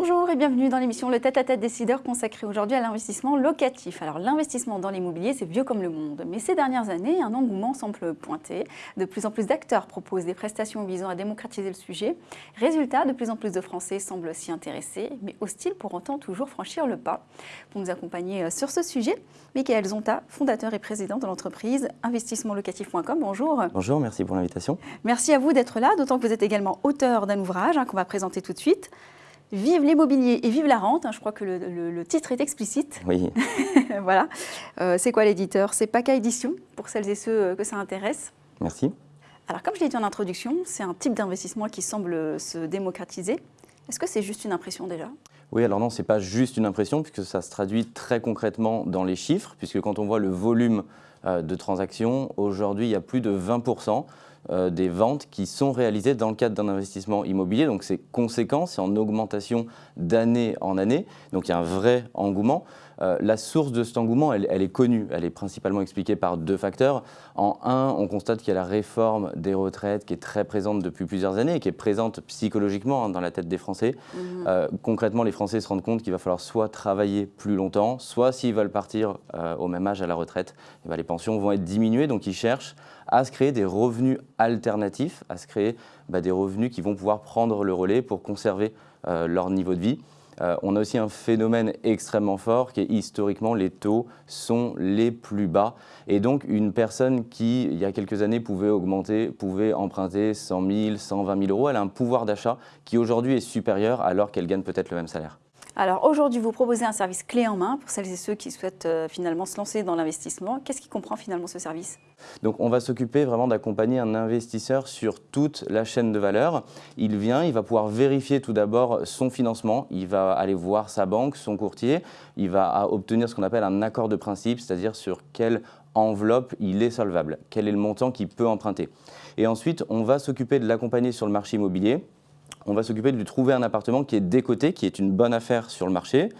Bonjour et bienvenue dans l'émission Le tête-à-tête décideur consacrée aujourd'hui à l'investissement locatif. Alors l'investissement dans l'immobilier, c'est vieux comme le monde, mais ces dernières années, un engouement semble pointer. De plus en plus d'acteurs proposent des prestations visant à démocratiser le sujet. Résultat, de plus en plus de Français semblent s'y intéresser, mais hostile pour autant toujours franchir le pas. Pour nous accompagner euh, sur ce sujet, Michael Zonta, fondateur et président de l'entreprise investissementlocatif.com. Bonjour. Bonjour, merci pour l'invitation. Merci à vous d'être là, d'autant que vous êtes également auteur d'un ouvrage hein, qu'on va présenter tout de suite. Vive l'immobilier et vive la rente. Hein, je crois que le, titre est explicite. Oui. voilà. Euh, c'est quoi l'éditeur? C'est PACA Édition, pour celles et ceux euh, que ça intéresse. Merci. Alors, comme je l'ai dit en introduction, c'est un type d'investissement qui semble se démocratiser. Est-ce que c'est juste une impression déjà? Oui, alors non, ce n'est pas juste une impression, puisque ça se traduit très concrètement dans les chiffres, puisque quand on voit le volume euh, de transactions, aujourd'hui, il y a plus de 20 euh, des ventes qui sont réalisées dans le cadre d'un investissement immobilier. Donc c'est conséquent, c'est en augmentation d'année en année. Donc il y a un vrai engouement. Euh, la source de cet engouement, elle, est connue. Elle est principalement expliquée par deux facteurs. En un, on constate qu'il y a la réforme des retraites qui est très présente depuis plusieurs années et qui est présente psychologiquement hein, dans la tête des Français. Mmh. Euh, concrètement, les Français se rendent compte qu'il va falloir soit travailler plus longtemps, soit s'ils veulent partir au même âge à la retraite, eh ben, les pensions vont être diminuées. Donc ils cherchent à se créer des revenus alternatifs, à se créer bah, des revenus qui vont pouvoir prendre le relais pour conserver euh, leur niveau de vie. Euh, on a aussi un phénomène extrêmement fort qui est historiquement les taux sont les plus bas. Et donc une personne qui, il y a quelques années, pouvait augmenter, pouvait emprunter 100 000, 120 000 euros, elle a un pouvoir d'achat qui aujourd'hui est supérieur alors qu'elle gagne peut-être le même salaire. Alors aujourd'hui, vous proposez un service clé en main pour celles et ceux qui souhaitent euh, finalement se lancer dans l'investissement. Qu'est-ce qui comprend finalement ce service? Donc on va s'occuper vraiment d'accompagner un investisseur sur toute la chaîne de valeur. Il vient, il va pouvoir vérifier tout d'abord son financement, il va aller voir sa banque, son courtier, il va obtenir ce qu'on appelle un accord de principe, c'est-à-dire sur quelle enveloppe il est solvable, quel est le montant qu'il peut emprunter. Et ensuite, on va s'occuper de l'accompagner sur le marché immobilier on va s'occuper de lui trouver un appartement qui est décoté, qui est une bonne affaire sur le marché.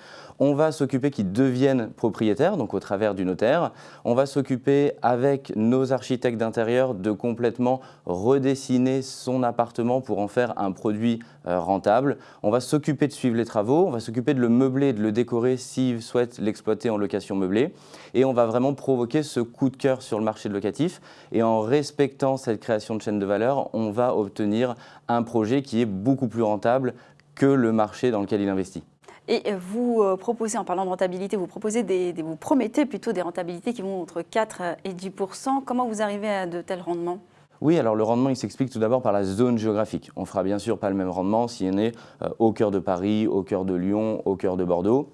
On va s'occuper qu'il devienne propriétaire, donc au travers du notaire. On va s'occuper avec nos architectes d'intérieur de complètement redessiner son appartement pour en faire un produit euh, rentable. On va s'occuper de suivre les travaux, on va s'occuper de le meubler, de le décorer s'il souhaite l'exploiter en location meublée. Et on va vraiment provoquer ce coup de cœur sur le marché locatif. Et en respectant cette création de chaîne de valeur, on va obtenir un projet qui est beaucoup plus rentable que le marché dans lequel il investit. Et vous euh, proposez, en parlant de rentabilité, vous, proposez des, vous promettez plutôt des rentabilités qui vont entre 4 et 10% Comment vous arrivez à de tels rendements? Oui, alors le rendement, il s'explique tout d'abord par la zone géographique. On fera bien sûr pas le même rendement si on est euh, au cœur de Paris, au cœur de Lyon, au cœur de Bordeaux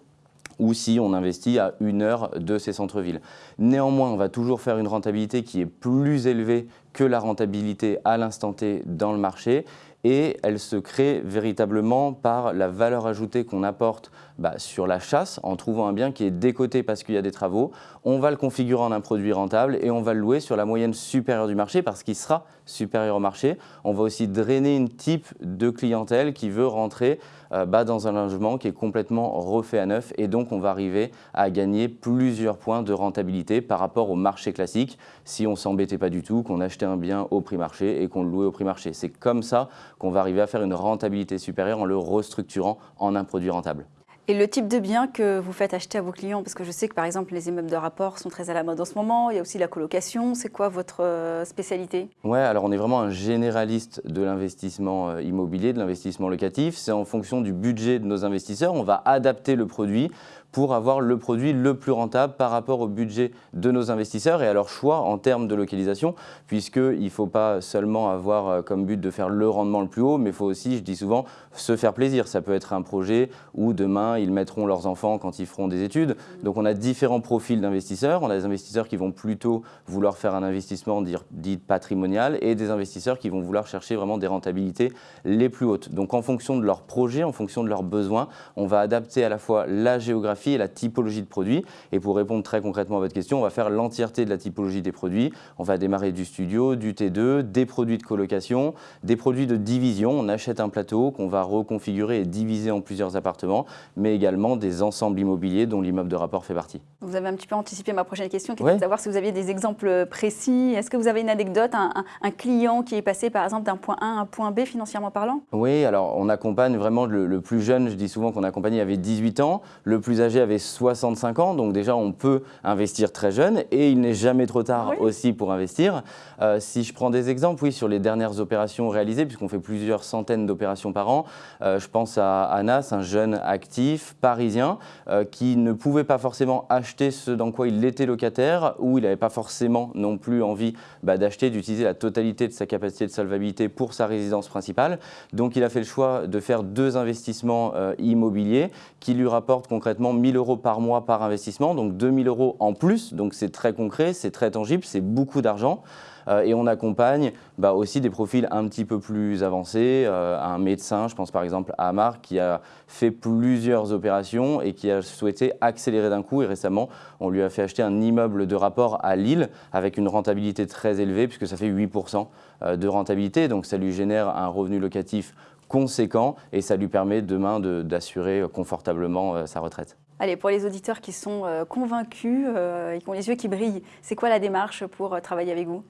ou si on investit à une heure de ces centres-villes. Néanmoins, on va toujours faire une rentabilité qui est plus élevée que la rentabilité à l'instant T dans le marché et elle se crée véritablement par la valeur ajoutée qu'on apporte bah, sur la chasse en trouvant un bien qui est décoté parce qu'il y a des travaux. On va le configurer en un produit rentable et on va le louer sur la moyenne supérieure du marché parce qu'il sera supérieur au marché. On va aussi drainer une type de clientèle qui veut rentrer euh, bah, dans un logement qui est complètement refait à neuf et donc on va arriver à gagner plusieurs points de rentabilité par rapport au marché classique si on s'embêtait pas du tout, qu'on achetait un bien au prix marché et qu'on le louait au prix marché. C'est comme ça qu'on va arriver à faire une rentabilité supérieure en le restructurant en un produit rentable. Et le type de bien que vous faites acheter à vos clients, parce que je sais que par exemple les immeubles de rapport sont très à la mode en ce moment, il y a aussi la colocation, c'est quoi votre euh, spécialité? Ouais, alors on est vraiment un généraliste de l'investissement euh, immobilier, de l'investissement locatif. C'est en fonction du budget de nos investisseurs, on va adapter le produit pour avoir le produit le plus rentable par rapport au budget de nos investisseurs et à leur choix en termes de localisation, puisqu'il ne faut pas seulement avoir euh, comme but de faire le rendement le plus haut, mais il faut aussi, je dis souvent, se faire plaisir. Ça peut être un projet où demain, ils mettront leurs enfants quand ils feront des études. Donc on a différents profils d'investisseurs. On a des investisseurs qui vont plutôt vouloir faire un investissement dit patrimonial et des investisseurs qui vont vouloir chercher vraiment des rentabilités les plus hautes. Donc en fonction de leur projet, en fonction de leurs besoins, on va adapter à la fois la géographie et la typologie de produits. Et pour répondre très concrètement à votre question, on va faire l'entièreté de la typologie des produits. On va démarrer du studio, du T2, des produits de colocation, des produits de division. On achète un plateau qu'on va reconfigurer et diviser en plusieurs appartements. mais également des ensembles immobiliers dont l'immeuble de rapport fait partie. Vous avez un petit peu anticipé ma prochaine question, qui était de savoir si vous aviez des exemples précis. Est-ce que vous avez une anecdote, un, client qui est passé par exemple d'un point A à un point B financièrement parlant? Oui, alors on accompagne vraiment le, plus jeune, je dis souvent qu'on accompagne, il avait 18 ans, le plus âgé avait 65 ans, donc déjà on peut investir très jeune et il n'est jamais trop tard aussi pour investir. Euh, si je prends des exemples, oui, sur les dernières opérations réalisées, puisqu'on fait plusieurs centaines d'opérations par an, euh, je pense à Anas, un jeune actif parisien euh, qui ne pouvait pas forcément acheter ce dans quoi il était locataire ou il n'avait pas forcément non plus envie bah, d'acheter, d'utiliser la totalité de sa capacité de solvabilité pour sa résidence principale. Donc il a fait le choix de faire deux investissements immobiliers qui lui rapportent concrètement 1000 euros par mois par investissement, donc 2000 euros en plus. Donc c'est très concret, c'est très tangible, c'est beaucoup d'argent. Euh, et on accompagne bah, aussi des profils un petit peu plus avancés, euh, un médecin, je pense par exemple à Amar, qui a fait plusieurs opérations et qui a souhaité accélérer d'un coup. Et récemment, on lui a fait acheter un immeuble de rapport à Lille avec une rentabilité très élevée, puisque ça fait 8% euh, de rentabilité. Donc ça lui génère un revenu locatif conséquent et ça lui permet demain d'assurer confortablement sa retraite. Allez, pour les auditeurs qui sont convaincus et qui ont les yeux qui brillent, c'est quoi la démarche pour travailler avec vous?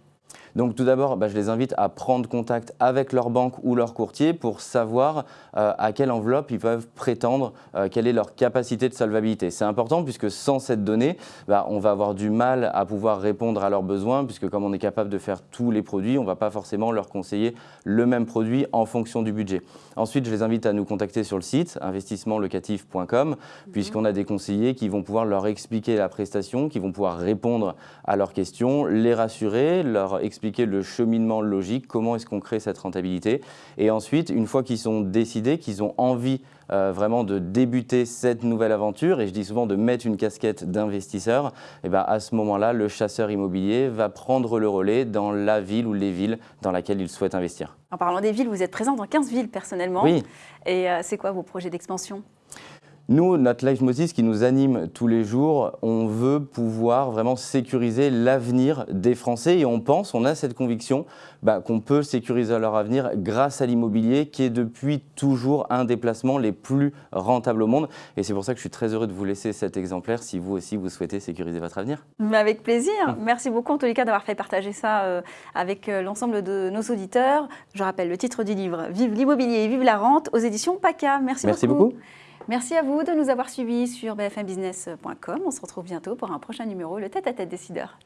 Donc tout d'abord, bah, je les invite à prendre contact avec leur banque ou leur courtier pour savoir euh, à quelle enveloppe ils peuvent prétendre, euh, quelle est leur capacité de solvabilité. C'est important puisque sans cette donnée, bah, on va avoir du mal à pouvoir répondre à leurs besoins puisque comme on est capable de faire tous les produits, on ne va pas forcément leur conseiller le même produit en fonction du budget. Ensuite, je les invite à nous contacter sur le site investissementlocatif.com mhm. puisqu'on a des conseillers qui vont pouvoir leur expliquer la prestation, qui vont pouvoir répondre à leurs questions, les rassurer, leur expliquer le cheminement logique, comment est-ce qu'on crée cette rentabilité. Et ensuite, une fois qu'ils sont décidés, qu'ils ont envie euh, vraiment de débuter cette nouvelle aventure, et je dis souvent de mettre une casquette d'investisseur, et eh ben à ce moment-là, le chasseur immobilier va prendre le relais dans la ville ou les villes dans laquelle il souhaite investir. En parlant des villes, vous êtes présent dans 15 villes personnellement. Oui. Et euh, c'est quoi vos projets d'expansion? Nous, notre leitmotiv qui nous anime tous les jours, on veut pouvoir vraiment sécuriser l'avenir des Français et on pense, on a cette conviction bah, qu'on peut sécuriser leur avenir grâce à l'immobilier qui est depuis toujours un des placements les plus rentables au monde. Et c'est pour ça que je suis très heureux de vous laisser cet exemplaire si vous aussi vous souhaitez sécuriser votre avenir. avec plaisir. Merci beaucoup en tous les cas d'avoir fait partager ça euh, avec euh, l'ensemble de nos auditeurs. Je rappelle le titre du livre Vive l'immobilier et vive la rente aux éditions PACA. Merci, Merci beaucoup. Merci à vous de nous avoir suivis sur bfmbusiness.com. On se retrouve bientôt pour un prochain numéro, le tête-à-tête décideur.